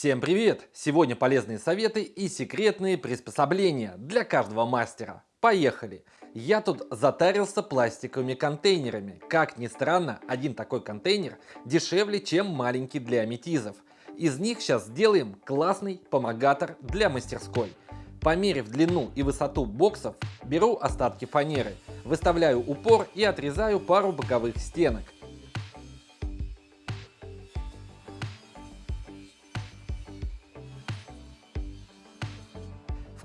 Всем привет! Сегодня полезные советы и секретные приспособления для каждого мастера. Поехали! Я тут затарился пластиковыми контейнерами. Как ни странно, один такой контейнер дешевле, чем маленький для аметизов. Из них сейчас сделаем классный помогатор для мастерской. Померив длину и высоту боксов, беру остатки фанеры, выставляю упор и отрезаю пару боковых стенок.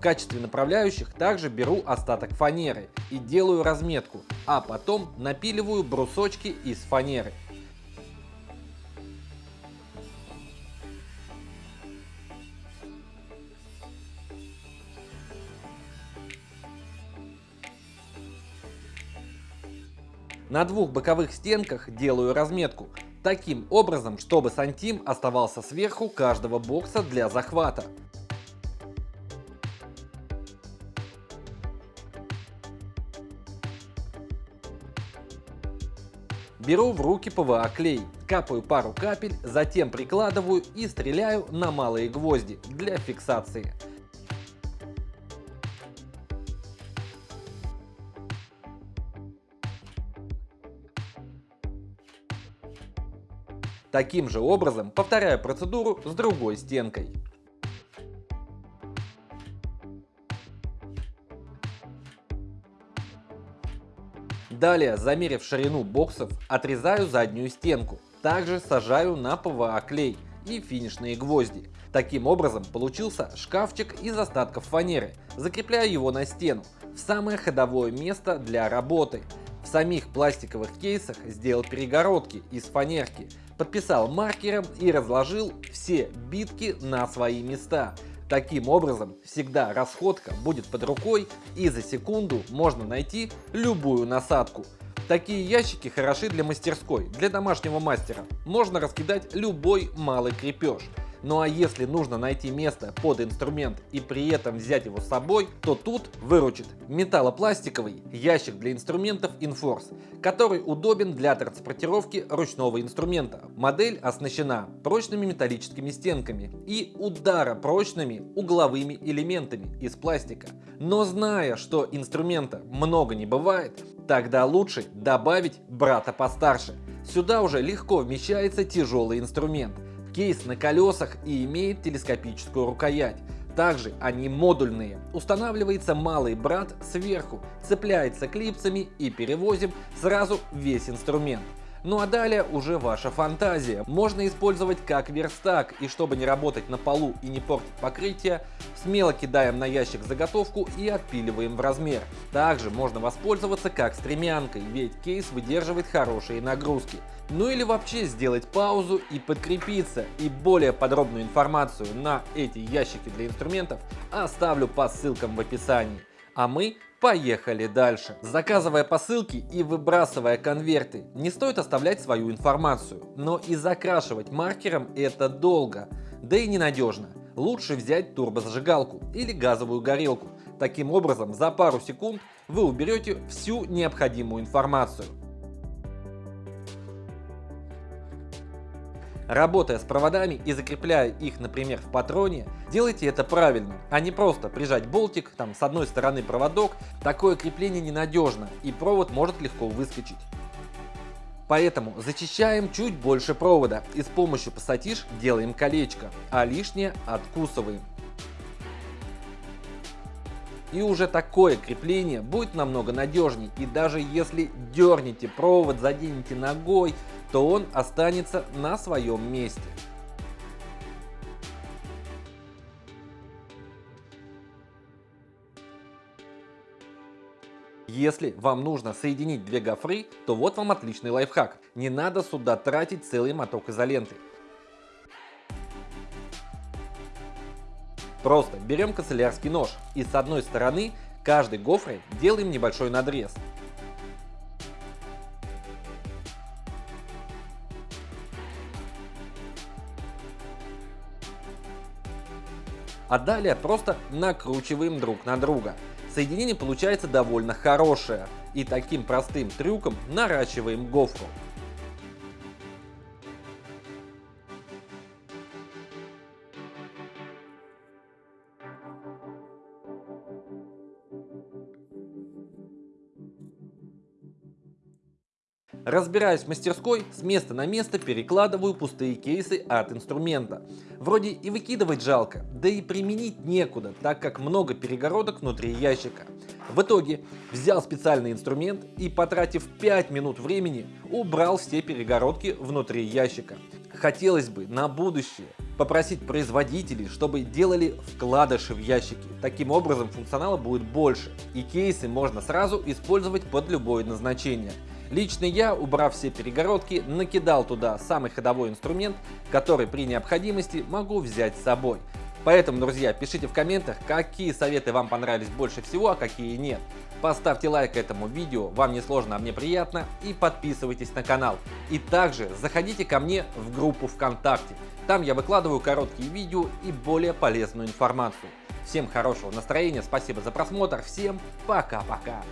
Качестве направляющих также беру остаток фанеры и делаю разметку, а потом напиливаю брусочки из фанеры. На двух боковых стенках делаю разметку, таким образом, чтобы сантим оставался сверху каждого бокса для захвата. Беру в руки ПВА клей, капаю пару капель, затем прикладываю и стреляю на малые гвозди для фиксации. Таким же образом повторяю процедуру с другой стенкой. Далее, замерив ширину боксов, отрезаю заднюю стенку. Также сажаю на ПВА клей и финишные гвозди. Таким образом получился шкафчик из остатков фанеры. Закрепляю его на стену, в самое ходовое место для работы. В самих пластиковых кейсах сделал перегородки из фанерки, подписал маркером и разложил все битки на свои места. Таким образом, всегда расходка будет под рукой и за секунду можно найти любую насадку. Такие ящики хороши для мастерской, для домашнего мастера. Можно раскидать любой малый крепеж. Ну а если нужно найти место под инструмент и при этом взять его с собой, то тут выручит металлопластиковый ящик для инструментов Inforce, который удобен для транспортировки ручного инструмента. Модель оснащена прочными металлическими стенками и ударопрочными угловыми элементами из пластика. Но зная, что инструмента много не бывает, тогда лучше добавить брата постарше. Сюда уже легко вмещается тяжелый инструмент. Кейс на колесах и имеет телескопическую рукоять. Также они модульные. Устанавливается малый брат сверху, цепляется клипсами и перевозим сразу весь инструмент. Ну а далее уже ваша фантазия. Можно использовать как верстак и чтобы не работать на полу и не портить покрытие, смело кидаем на ящик заготовку и отпиливаем в размер. Также можно воспользоваться как стремянкой, ведь кейс выдерживает хорошие нагрузки. Ну или вообще сделать паузу и подкрепиться. И более подробную информацию на эти ящики для инструментов оставлю по ссылкам в описании. А мы Поехали дальше. Заказывая посылки и выбрасывая конверты, не стоит оставлять свою информацию, но и закрашивать маркером это долго, да и ненадежно. Лучше взять турбозажигалку или газовую горелку. Таким образом, за пару секунд вы уберете всю необходимую информацию. Работая с проводами и закрепляя их, например, в патроне, делайте это правильно, а не просто прижать болтик, там с одной стороны проводок. Такое крепление ненадежно и провод может легко выскочить. Поэтому зачищаем чуть больше провода и с помощью пассатиш делаем колечко, а лишнее откусываем. И уже такое крепление будет намного надежнее и даже если дернете провод, заденете ногой, то он останется на своем месте. Если вам нужно соединить две гофры, то вот вам отличный лайфхак. Не надо сюда тратить целый моток изоленты. Просто берем канцелярский нож и с одной стороны каждой гофрой делаем небольшой надрез. А далее просто накручиваем друг на друга. Соединение получается довольно хорошее и таким простым трюком наращиваем гофру. Разбираясь в мастерской, с места на место перекладываю пустые кейсы от инструмента. Вроде и выкидывать жалко, да и применить некуда, так как много перегородок внутри ящика. В итоге взял специальный инструмент и, потратив 5 минут времени, убрал все перегородки внутри ящика. Хотелось бы на будущее попросить производителей, чтобы делали вкладыши в ящики. Таким образом функционала будет больше и кейсы можно сразу использовать под любое назначение. Лично я, убрав все перегородки, накидал туда самый ходовой инструмент, который при необходимости могу взять с собой. Поэтому, друзья, пишите в комментах, какие советы вам понравились больше всего, а какие нет. Поставьте лайк этому видео, вам не сложно, а мне приятно, и подписывайтесь на канал. И также заходите ко мне в группу ВКонтакте. Там я выкладываю короткие видео и более полезную информацию. Всем хорошего настроения, спасибо за просмотр, всем пока-пока.